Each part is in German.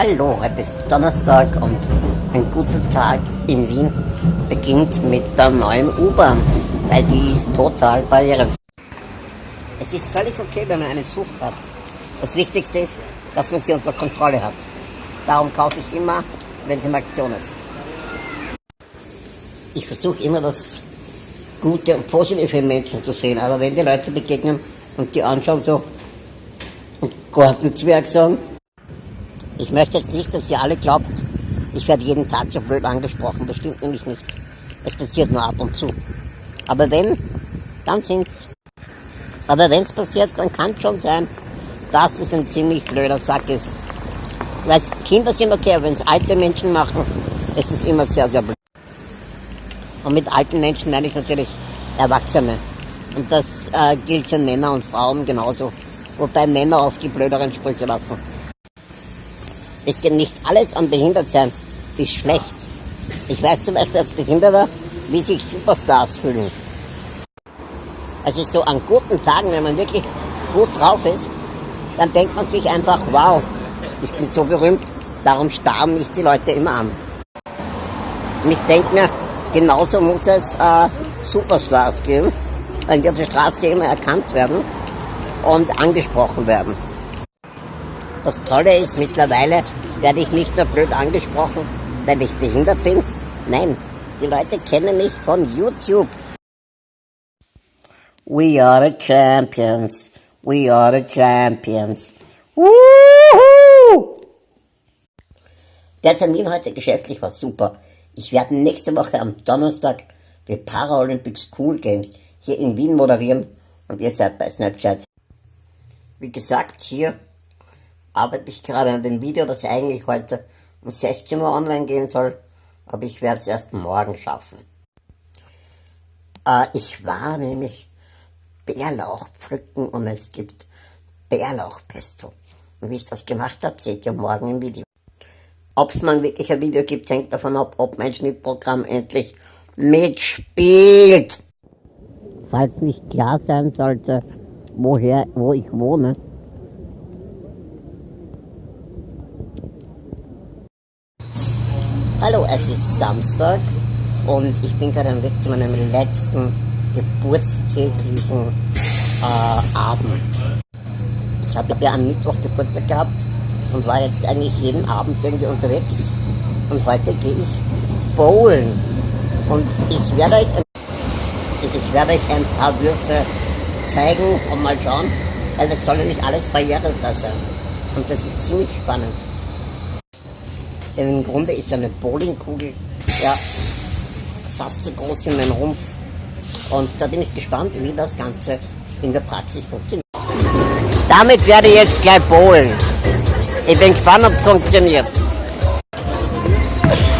Hallo, heute ist Donnerstag und ein guter Tag in Wien beginnt mit der neuen U-Bahn, weil die ist total barrierefrei. Es ist völlig okay, wenn man eine Sucht hat. Das Wichtigste ist, dass man sie unter Kontrolle hat. Darum kaufe ich immer, wenn es in Aktion ist. Ich versuche immer das Gute und Positive in Menschen zu sehen, aber wenn die Leute begegnen und die anschauen so und Gartenzwerg sagen, ich möchte jetzt nicht, dass ihr alle glaubt, ich werde jeden Tag so blöd angesprochen. Das stimmt nämlich nicht. Es passiert nur ab und zu. Aber wenn, dann sind's. Aber wenn es passiert, dann kann es schon sein, dass es ein ziemlich blöder Sack ist. Weil Kinder sind okay, aber wenn es alte Menschen machen, ist es immer sehr, sehr blöd. Und mit alten Menschen meine ich natürlich Erwachsene. Und das äh, gilt für Männer und Frauen genauso. Wobei Männer oft die blöderen Sprüche lassen. Wisst ihr, nicht alles an Behindertsein ist schlecht. Ich weiß zum Beispiel als Behinderter, wie sich Superstars fühlen. Es ist so an guten Tagen, wenn man wirklich gut drauf ist, dann denkt man sich einfach, wow, ich bin so berühmt, darum starren mich die Leute immer an. Und ich denke mir, genauso muss es äh, Superstars geben, weil die auf der Straße immer erkannt werden und angesprochen werden. Das Tolle ist, mittlerweile werde ich nicht nur blöd angesprochen, weil ich behindert bin. Nein, die Leute kennen mich von YouTube. We are the champions. We are the champions. Woohoo! Der Termin heute geschäftlich war super. Ich werde nächste Woche am Donnerstag die Paralympic School Games hier in Wien moderieren und ihr seid bei Snapchat. Wie gesagt, hier arbeite ich gerade an dem Video, das eigentlich heute um 16 Uhr online gehen soll, aber ich werde es erst morgen schaffen. Äh, ich war nämlich Bärlauch pflücken und es gibt Bärlauchpesto. Und wie ich das gemacht habe, seht ihr morgen im Video. Ob es mal wirklich ein Video gibt, hängt davon ab, ob mein Schnittprogramm endlich mitspielt. Falls nicht klar sein sollte, woher, wo ich wohne, Hallo, es ist Samstag und ich bin gerade am Weg zu meinem letzten geburtstäglichen äh, Abend. Ich habe ja am Mittwoch Geburtstag gehabt und war jetzt eigentlich jeden Abend irgendwie unterwegs. Und heute gehe ich bowlen. Und ich werde euch, ich werde euch ein paar Würfe zeigen und mal schauen, weil das soll nicht alles barrierefrei sein. Und das ist ziemlich spannend. Denn im Grunde ist eine Bowlingkugel ja fast so groß wie mein Rumpf. Und da bin ich gespannt, wie das Ganze in der Praxis funktioniert. Damit werde ich jetzt gleich bowlen. Ich bin gespannt, ob es funktioniert.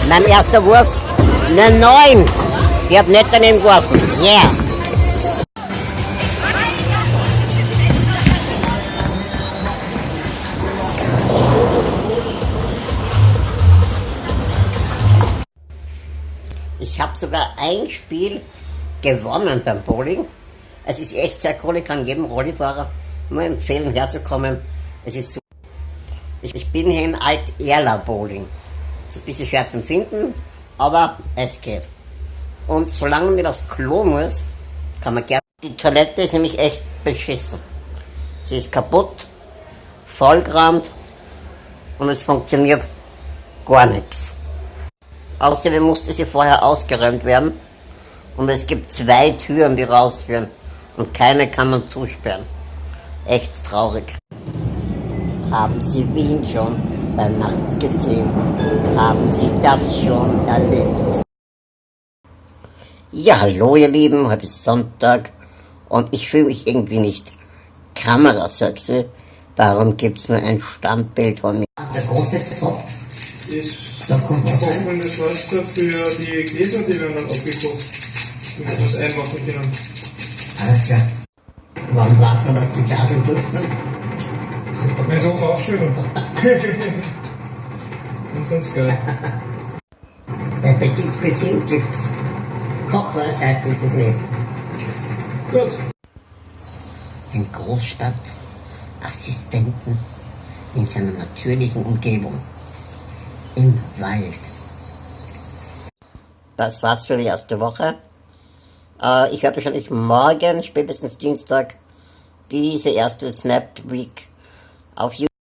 Mein erster Wurf, eine 9. Ich habe nicht daneben geworfen. Yeah. Sogar ein Spiel gewonnen beim Bowling. Es ist echt sehr cool, ich kann jedem Rollifahrer nur empfehlen, herzukommen. Es ist so. Ich, bin hier in Alt-Erla Bowling. Ist ein bisschen schwer zu finden, aber es geht. Und solange man nicht aufs Klo muss, kann man gerne. Die Toilette ist nämlich echt beschissen. Sie ist kaputt, vollgerammt und es funktioniert gar nichts. Außerdem musste sie vorher ausgeräumt werden und es gibt zwei Türen, die rausführen und keine kann man zusperren. Echt traurig. Haben Sie Wien schon bei Nacht gesehen? Haben Sie das schon erlebt? Ja, hallo ihr Lieben, heute ist Sonntag und ich fühle mich irgendwie nicht kamerasexy. Darum gibt es nur ein Standbild von mir. Der große Topf ist trockenes Wasser für die Gläser, die werden dann abgekocht. Und etwas einmachen können. Alles klar. Warum darf man das die Glas durch sind? Wenn sie oben aufschütteln. Und sonst geil. Bei Petit Cuisine gibt's Kochweisheiten fürs Leben. Gut. Ein Großstadtassistenten in seiner natürlichen Umgebung. Im Wald. Das war's für die erste Woche. Äh, ich werde wahrscheinlich morgen, spätestens Dienstag, diese erste Snap Week auf YouTube